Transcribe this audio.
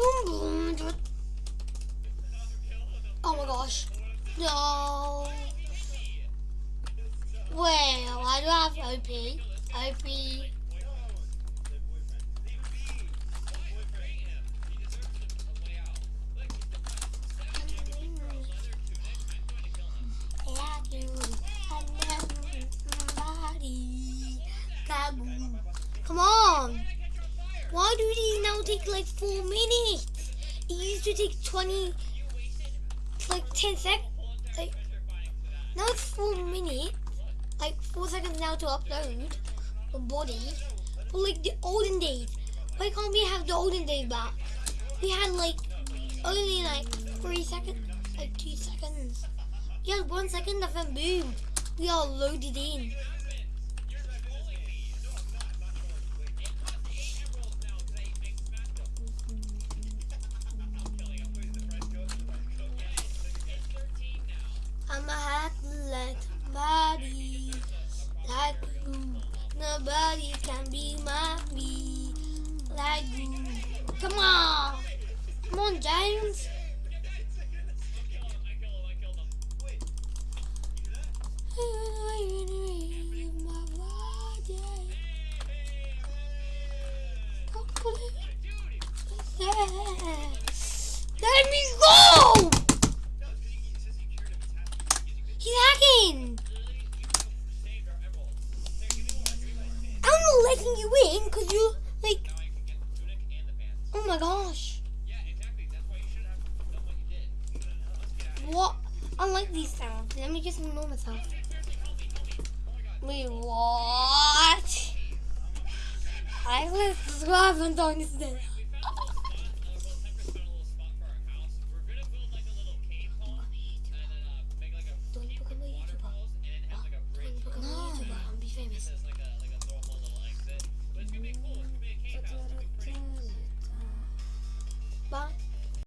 Boom, boom. Oh my gosh. No. Well, I do have OP. OP. Why do these now take like four minutes? It used to take 20, like 10 seconds. Like, now it's four minutes. Like, four seconds now to upload a body. But like the olden days. Why can't we have the olden days back? We had like only like three seconds, like two seconds. We had one second, nothing boom. We all loaded in. Nobody can be my me like you. Come on, come on, James. Letting you in because you, like, oh my gosh. What? I like these sounds. Let me just ignore myself. Wait, what? I was and on this